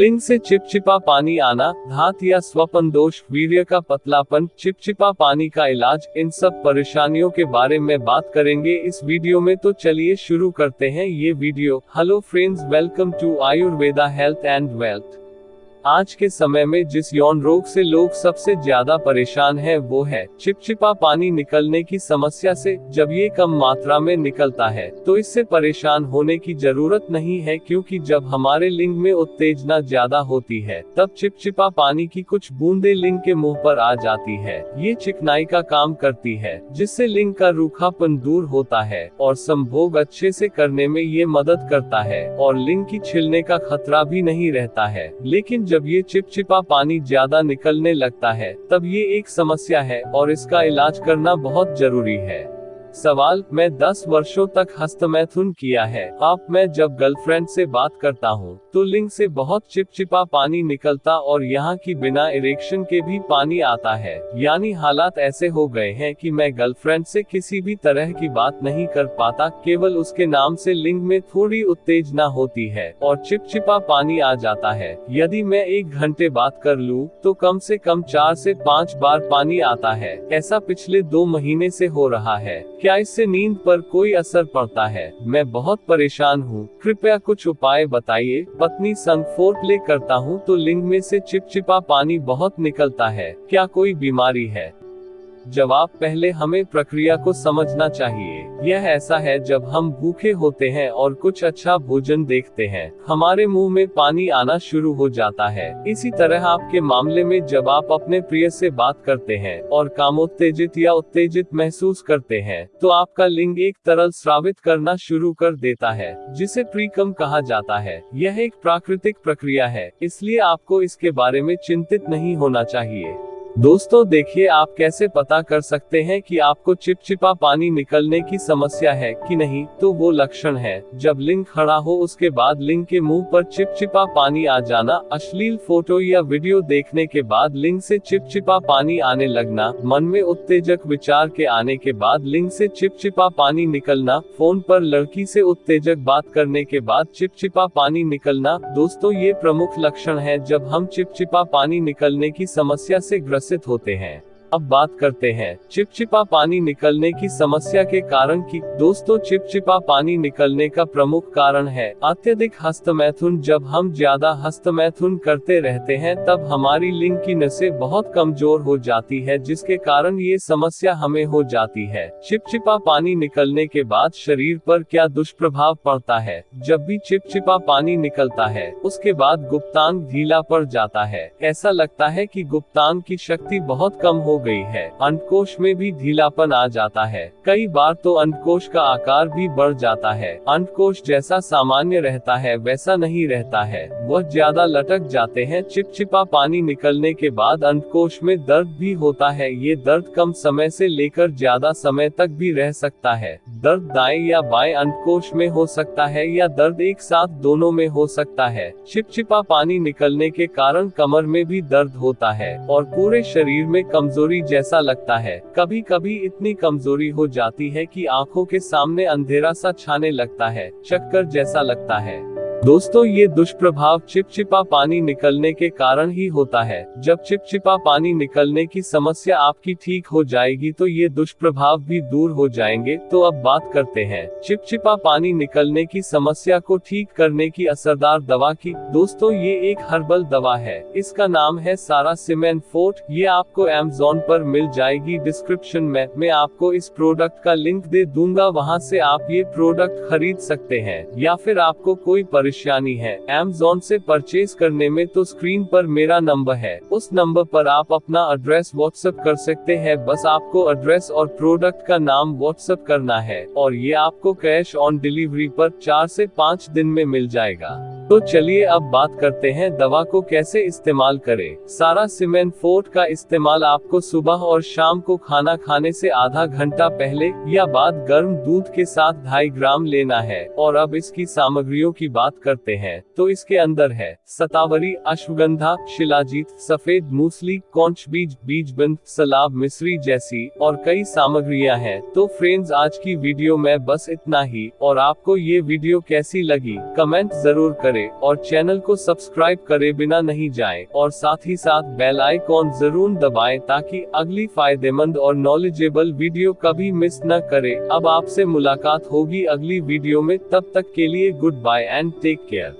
लिंग से चिपचिपा पानी आना धात या स्वपन दोष वीर का पतलापन, चिपचिपा पानी का इलाज, इन सब परेशानियों के बारे में बात करेंगे इस वीडियो में। तो चलिए शुरू करते हैं ये video. Hello friends welcome to Ayurveda health and wealth आज के समय में जिस यौन रोग से लोग सबसे ज़्यादा परेशान हैं, वो है चिपचिपा पानी निकलने की समस्या से, जब ये कम मात्रा में निकलता है तो इससे परेशान होने की ज़रूरत नहीं है, क्योंकि जब हमारे लिंग में उत्तेजना ज़्यादा होती है, तब चिपचिपा पानी की कुछ बूंदे लिंग के मुँह पर आ जाती है। ये चिकनाई का काम करती है, जिससे लिंग का रूखापन दूर होता है, और संभोग अच्छे से करने में ये मदद करता है, और लिंग की छिलने का खतरा भी नहीं रहता है। लेकिन जब ये चिपचिपा पानी ज़्यादा निकलने लगता है, तब ये एक समस्या है और इसका इलाज करना बहुत ज़रूरी है। सवाल, मैं 10 वर्षों तक हस्तमैथुन किया है। आप, मैं जब गर्लफ्रेंड से बात करता हूँ तो लिंग से बहुत चिपचिपा पानी निकलता और यहाँ की बिना इरेक्शन के भी पानी आता है। यानी हालात ऐसे हो गए हैं कि मैं गर्लफ्रेंड से किसी भी तरह की बात नहीं कर पाता, केवल उसके नाम से लिंग में थोड़ी उत्तेजना होती है और चिपचिपा पानी आ जाता है। यदि मैं एक घंटे बात कर लूँ तो कम से कम चार से पाँच बार पानी आता है। ऐसा पिछले दो महीने से हो रहा है। क्या इससे नींद पर कोई असर पड़ता है? मैं बहुत परेशान हूँ। कृपया कुछ उपाय बताइए। पत्नी संग फोर प्ले करता हूँ तो लिंग में से चिपचिपा पानी बहुत निकलता है। क्या कोई बीमारी है? जवाब, पहले हमें प्रक्रिया को समझना चाहिए। यह ऐसा है जब हम भूखे होते हैं और कुछ अच्छा भोजन देखते हैं। हमारे मुँह में पानी आना शुरू हो जाता है। इसी तरह आपके मामले में जब आप अपने प्रिय से बात करते हैं और कामोत्तेजित या उत्तेजित महसूस करते हैं तो आपका लिंग एक तरल श्रावित करना शुरू कर देता है, जिसे प्रीकम कहा जाता है। यह एक प्राकृतिक प्रक्रिया है, इसलिए आपको इसके बारे में चिंतित नहीं होना चाहिए। दोस्तों, देखिए, आप कैसे पता कर सकते हैं कि आपको चिपचिपा पानी निकलने की समस्या है कि नहीं? तो वो लक्षण है, जब लिंग खड़ा हो, उसके बाद लिंग के मुँह पर चिपचिपा पानी आ जाना, अश्लील फ़ोटो या वीडियो देखने के बाद लिंग से चिपचिपा पानी आने लगना, मन में उत्तेजक विचार के आने के बाद लिंग से चिपचिपा पानी निकलना, फ़ोन पर लड़की से उत्तेजक बात करने के बाद चिपचिपा पानी निकलना, दोस्तों, ये प्रमुख लक्षण है जब हम चिपचिपा पानी निकलने की समस्या से ग्रसित ग्रसित होते हैं। अब बात करते हैं। चिपचिपा पानी निकलने की समस्या के कारण की दोस्तों चिपचिपा पानी निकलने का प्रमुख कारण है। अत्यधिक हस्तमैथुन जब हम ज़्यादा हस्तमैथुन करते रहते हैं, तब हमारी लिंग की नसें बहुत कमज़ोर हो जाती है, जिसके कारण ये समस्या हमें हो जाती है। चिपचिपा पानी निकलने के बाद शरीर पर क्या दुष्प्रभाव पड़ता है? जब भी चिपचिपा पानी निकलता है, उसके बाद गुप्तांग ढीला पड़ जाता है। ऐसा लगता है की गुप्तांग की शक्ति बहुत कम हो गई है। अंडकोश में भी ढीलापन आ जाता है। कई बार तो अंडकोश का आकार भी बढ़ जाता है। अंडकोश जैसा सामान्य रहता है, वैसा नहीं रहता है। वह ज़्यादा लटक जाते हैं। चिपचिपा पानी निकलने के बाद अंडकोश में दर्द भी होता है। ये दर्द कम समय से लेकर ज़्यादा समय तक भी रह सकता है। दर्द दाएँ या बाएँ अंडकोश में हो सकता है या दर्द एक साथ दोनों में हो सकता है। चिपचिपा पानी निकलने के कारण कमर में भी दर्द होता है और पूरे शरीर में कमज़ोरी कमज़ोरी जैसा लगता है। कभी कभी इतनी कमज़ोरी हो जाती है कि आँखों के सामने अंधेरा सा छाने लगता है, चक्कर जैसा लगता है। दोस्तों, ये दुष्प्रभाव चिपचिपा पानी निकलने के कारण ही होता है। जब चिपचिपा पानी निकलने की समस्या आपकी ठीक हो जाएगी तो ये दुष्प्रभाव भी दूर हो जाएँगे। तो अब बात करते हैं। चिपचिपा पानी निकलने की समस्या को ठीक करने की असरदार दवा की। दोस्तों, ये एक हर्बल दवा है। इसका नाम है सारा सीमेंट फोर्ट। ये आपको एमेजोन पर मिल जाएगी डिस्क्रिप्शन में। मैं आपको इस प्रोडक्ट का लिंक दे दूँगा। वहाँ से आप ये प्रोडक्ट खरीद सकते हैं। या फिर आपको कोई है। एमजोन से परचेज करने में तो स्क्रीन पर मेरा नंबर है। उस नंबर पर आप अपना एड्रेस व्हाट्सएप कर सकते हैं। बस आपको एड्रेस और प्रोडक्ट का नाम व्हाट्सएप करना है। और ये आपको कैश ऑन डिलीवरी पर चार से पाँच दिन में मिल जाएगा। तो चलिए अब बात करते हैं दवा को कैसे इस्तेमाल करें। सारा सीमेंट फोर्ट का इस्तेमाल आपको सुबह और शाम को खाना खाने से आधा घंटा पहले या बाद गर्म दूध के साथ ढाई ग्राम लेना है। और अब इसकी सामग्रियों की बात करते हैं। तो इसके अंदर है, सतावरी, अश्वगंधा, शिलाजीत, सफ़ेद मूसली कौच बीज बीज बंद सलाब मिश्री जैसी और कई सामग्रियाँ हैं। तो फ्रेंड्स, आज की वीडियो में बस इतना ही। और आपको ये वीडियो कैसी लगी, कमेंट ज़रूर करें। करें और चैनल को सब्सक्राइब करे बिना नहीं जाएँ और साथ ही साथ बेल आइकॉन ज़रूर दबाएँ ताकि अगली फ़ायदेमंद और नॉलेजेबल वीडियो कभी मिस न करे। अब आपसे मुलाकात होगी अगली वीडियो में। तब तक के लिए good bye and take care